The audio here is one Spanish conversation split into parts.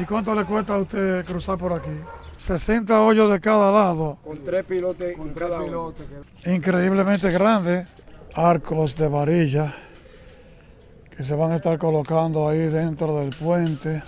¿Y cuánto le cuesta a usted cruzar por aquí? 60 hoyos de cada lado. Con tres pilotes con cada uno. Increíblemente grandes. Arcos de varilla que se van a estar colocando ahí dentro del puente.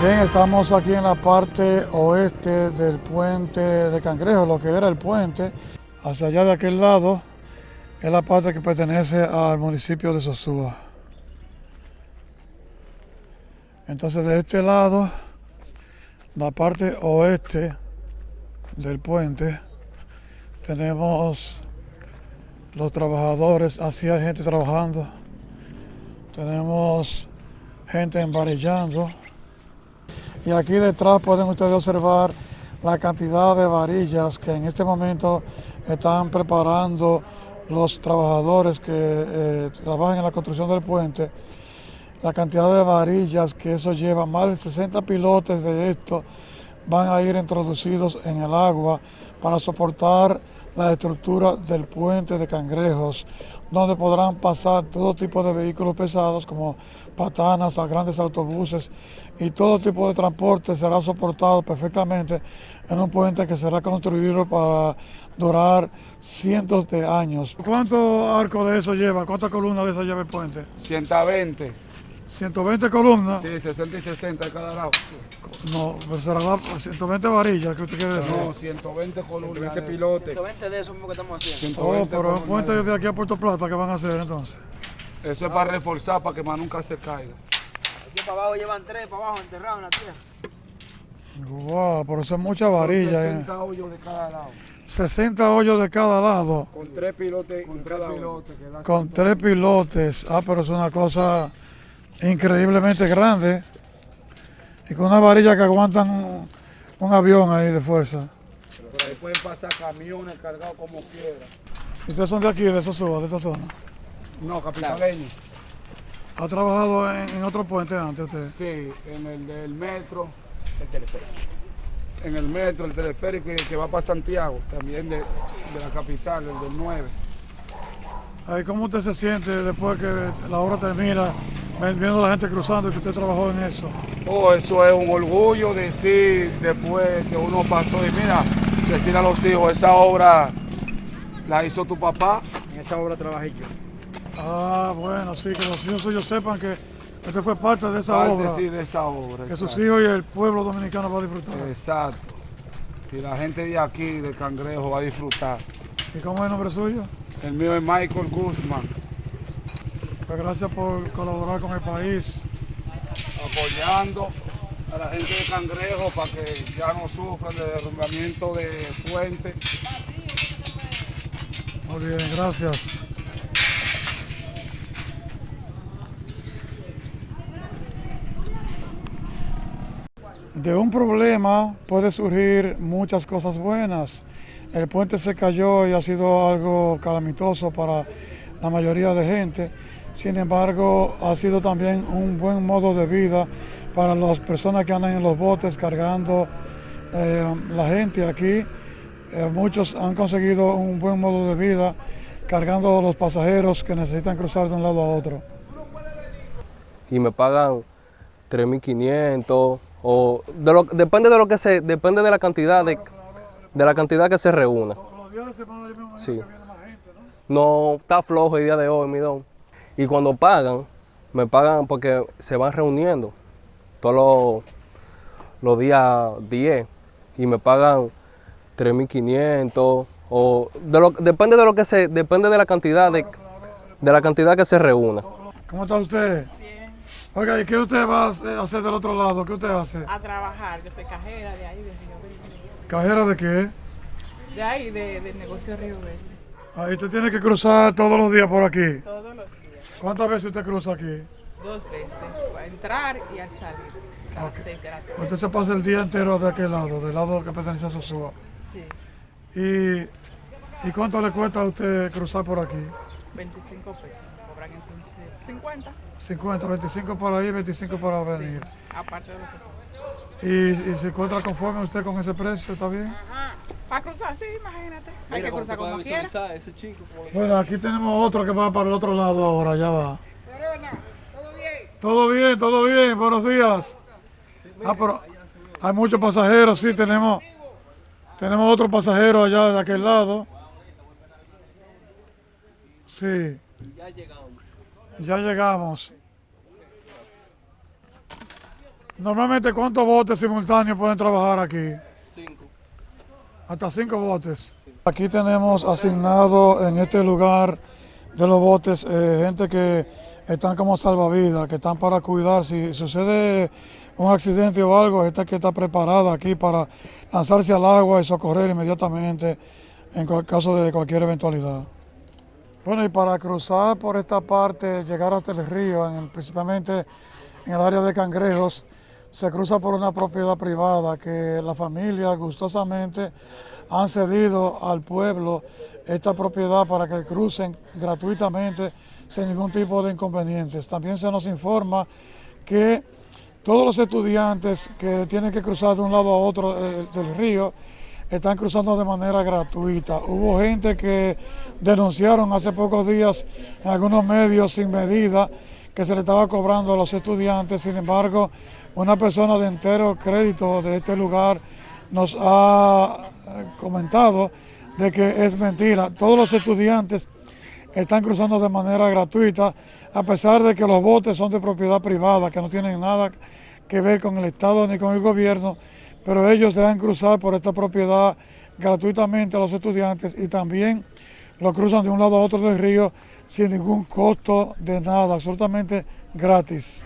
Bien, estamos aquí en la parte oeste del puente de Cangrejo, lo que era el puente. Hacia allá de aquel lado es la parte que pertenece al municipio de Sosúa. Entonces de este lado, la parte oeste del puente, tenemos los trabajadores, así hay gente trabajando. Tenemos gente embarillando. Y aquí detrás pueden ustedes observar la cantidad de varillas que en este momento están preparando los trabajadores que eh, trabajan en la construcción del puente. La cantidad de varillas que eso lleva, más de 60 pilotes de esto van a ir introducidos en el agua para soportar la estructura del puente de Cangrejos, donde podrán pasar todo tipo de vehículos pesados como patanas, a grandes autobuses y todo tipo de transporte será soportado perfectamente en un puente que será construido para durar cientos de años. ¿Cuántos arcos de eso lleva? ¿Cuántas columnas de eso lleva el puente? 120. 120 columnas. Sí, 60 y 60 de cada lado. No, pero será la- 120 varillas que usted quiere decir. No, 120 columnas. 120 de- pilotes. 120 de eso mismo que estamos haciendo. Oh, 120 pero puente de- aquí a Puerto Plata, ¿qué van a hacer entonces? Eso es para reforzar, para que más nunca se caiga. Aquí para abajo llevan tres, para abajo enterrados en la tierra. Wow, pero eso es mucha varilla. eh. 60 hoyos de cada lado. 60 hoyos de cada lado, Con tres pilotes Con tres cada pilotes. que con tres pilotes. Ah, pero es una cosa increíblemente grande. Y con una varilla que aguantan un, un avión ahí de fuerza. Por ahí pueden pasar camiones cargados como quieran. ¿Y ¿Ustedes son de aquí, de Sosúa, de esa zona? No, capitaleño. ¿Ha trabajado en, en otro puente antes usted? Sí, en el del metro. El teleférico. En el metro, el teleférico y el que va para Santiago, también de, de la capital, el del 9. Ay, ¿Cómo usted se siente después que la obra termina, viendo la gente cruzando y que usted trabajó en eso? Oh, eso es un orgullo decir después que uno pasó y mira, decir a los hijos, esa obra la hizo tu papá. En esa obra trabajé yo. Ah, bueno, sí, que los hijos suyos sepan que usted fue parte de esa parte, obra. sí, de esa obra. Que sus hijos y el pueblo dominicano va a disfrutar. Exacto. Y la gente de aquí, de Cangrejo, va a disfrutar. ¿Y cómo es el nombre suyo? El mío es Michael Guzmán, Pues gracias por colaborar con el país. apoyando a la gente de Cangrejo para que ya no sufran de derrumbamiento de puentes. Muy bien, gracias. De un problema puede surgir muchas cosas buenas. El puente se cayó y ha sido algo calamitoso para la mayoría de gente. Sin embargo, ha sido también un buen modo de vida para las personas que andan en los botes cargando eh, la gente aquí. Eh, muchos han conseguido un buen modo de vida cargando a los pasajeros que necesitan cruzar de un lado a otro. y me pagan 3.500 o de lo, depende de lo que se depende de la cantidad de, de la cantidad que se reúna. Sí. No está flojo el día de hoy, mi don. Y cuando pagan, me pagan porque se van reuniendo todos los, los días 10 y me pagan 3.500 o de lo, depende de lo que se depende de la cantidad de, de la cantidad que se reúna. ¿Cómo está usted? Bien, Oiga, ¿y qué usted va a hacer hacer del otro lado? ¿Qué usted hace? a trabajar, yo soy cajera de ahí, de Río Verde. ¿Cajera de qué? De ahí, de, del negocio Río Verde. Ahí usted tiene que cruzar todos los días por aquí. Todos los días, ¿Cuántas veces usted cruza aquí? dos veces, para entrar y al salir. A las seis de la tarde. Usted se pasa el día entero de aquel lado, del lado que pertenece a Sosúa. Sí, ¿Y, ¿Y cuánto le cuesta a usted cruzar por aquí? 25 pesos. Cobran entonces 50. 50, 25 para ir, 25 para venir. Aparte de lo que... Y, y se encuentra conforme usted con ese precio, ¿está bien? Para cruzar, sí, imagínate. Hay que cruzar como quiera. ese chico. Bueno, aquí tenemos otro que va para el otro lado ahora, ya va. Todo bien, todo bien, buenos días. Ah, pero hay muchos pasajeros, sí, tenemos, tenemos otro pasajero allá de aquel lado. Sí. Ya llegamos. Ya llegamos. Normalmente, ¿cuántos botes simultáneos pueden trabajar aquí? Hasta cinco botes. Aquí tenemos asignado en este lugar de los botes eh, gente que están como salvavidas, que están para cuidar. Si sucede un accidente o algo, esta que está preparada aquí para lanzarse al agua y socorrer inmediatamente en caso de cualquier eventualidad. Bueno, y para cruzar por esta parte, llegar hasta el río, principalmente en el área de Cangrejos, se cruza por una propiedad privada que la familia gustosamente han cedido al pueblo esta propiedad para que crucen gratuitamente sin ningún tipo de inconvenientes. También se nos informa que todos los estudiantes que tienen que cruzar de un lado a otro eh, del río están cruzando de manera gratuita. Hubo gente que denunciaron hace pocos días en algunos medios sin medida que se le estaba cobrando a los estudiantes. Sin embargo, una persona de entero crédito de este lugar nos ha eh, comentado de que es mentira. Todos los estudiantes están cruzando de manera gratuita, a pesar de que los botes son de propiedad privada, que no tienen nada que ver con el Estado ni con el gobierno, pero ellos dejan cruzar por esta propiedad gratuitamente a los estudiantes y también lo cruzan de un lado a otro del río sin ningún costo de nada, absolutamente gratis.